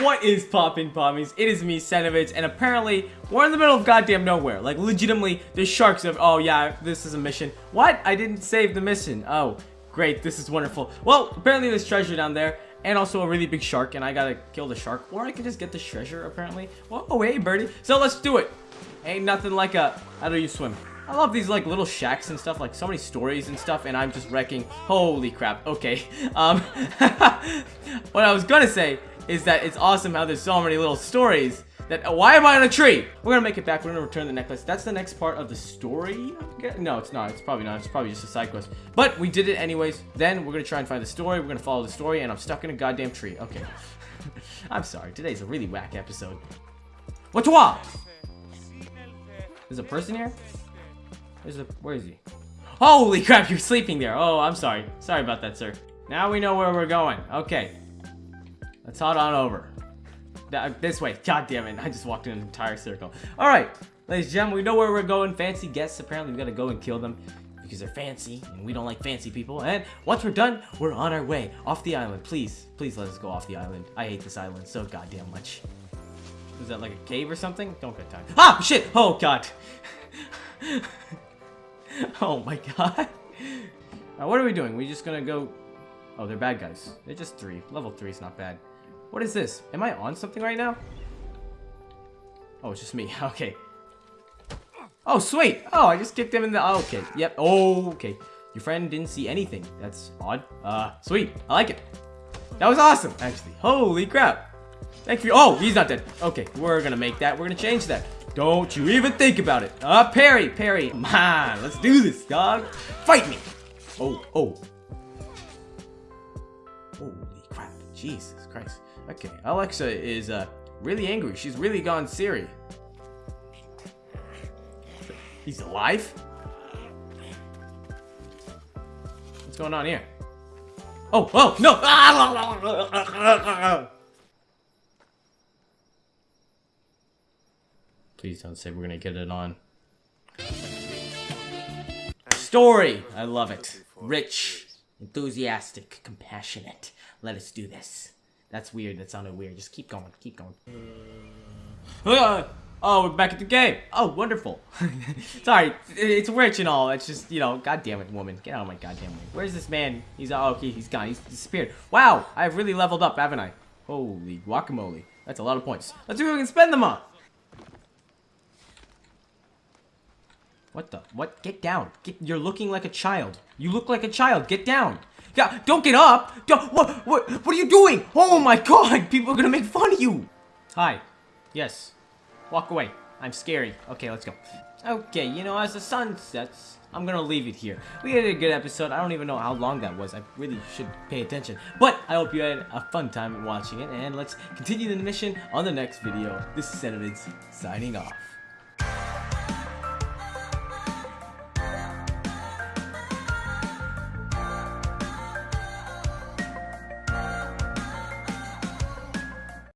What is poppin' pommies? It is me, Senovitz, and apparently we're in the middle of goddamn nowhere. Like legitimately, the sharks of oh yeah, this is a mission. What? I didn't save the mission. Oh, great, this is wonderful. Well, apparently there's treasure down there. And also a really big shark, and I gotta kill the shark. Or I can just get the treasure, apparently. Oh, hey, birdie. So let's do it. Ain't nothing like a... How do you swim? I love these like little shacks and stuff, like so many stories and stuff, and I'm just wrecking. Holy crap. Okay. Um, what I was gonna say is that it's awesome how there's so many little stories that uh, why am I on a tree? We're gonna make it back. We're gonna return the necklace. That's the next part of the story. No, it's not. It's probably not. It's probably just a side quest. But we did it anyways. Then we're gonna try and find the story. We're gonna follow the story, and I'm stuck in a goddamn tree. Okay. I'm sorry. Today's a really whack episode. What's what? There's a person here? There's a. Where is he? Holy crap! You're sleeping there. Oh, I'm sorry. Sorry about that, sir. Now we know where we're going. Okay. Let's head on over. That, this way. God damn it. I just walked in an entire circle. Alright. Ladies and gentlemen, we know where we're going. Fancy guests. Apparently, we gotta go and kill them because they're fancy and we don't like fancy people. And once we're done, we're on our way off the island. Please, please let us go off the island. I hate this island so goddamn much. Is that like a cave or something? Don't get time. Ah, shit! Oh, God. oh, my God. Now, what are we doing? We just gonna go... Oh, they're bad guys. They're just three. Level three is not bad. What is this? Am I on something right now? Oh, it's just me. Okay. Oh, sweet. Oh, I just kicked him in the... Oh, okay. Yep. Oh, okay. Your friend didn't see anything. That's odd. Uh, sweet. I like it. That was awesome, actually. Holy crap. Thank you. Oh, he's not dead. Okay, we're gonna make that. We're gonna change that. Don't you even think about it. Uh, parry, parry. Come on, let's do this, dog. Fight me. Oh, oh. Holy. Jesus Christ. Okay, Alexa is uh, really angry. She's really gone Siri. He's alive? What's going on here? Oh, oh, no! Please don't say we're gonna get it on. Story! I love it. Rich, enthusiastic, compassionate. Let us do this. That's weird. That sounded weird. Just keep going. Keep going. Uh, oh, we're back at the game. Oh, wonderful. Sorry, it's rich and all. It's just, you know, god damn it, woman. Get out of my goddamn way. Where's this man? He's, oh, okay, he's gone. He's disappeared. Wow, I've really leveled up, haven't I? Holy guacamole. That's a lot of points. Let's see what we can spend them on. What the? What? Get down. Get, you're looking like a child. You look like a child. Get down. Yeah, don't get up! Don't, what, what, what are you doing? Oh my god, people are gonna make fun of you! Hi. Yes. Walk away. I'm scary. Okay, let's go. Okay, you know, as the sun sets, I'm gonna leave it here. We had a good episode. I don't even know how long that was. I really should pay attention. But I hope you had a fun time watching it, and let's continue the mission on the next video. This is Senovitz, signing off.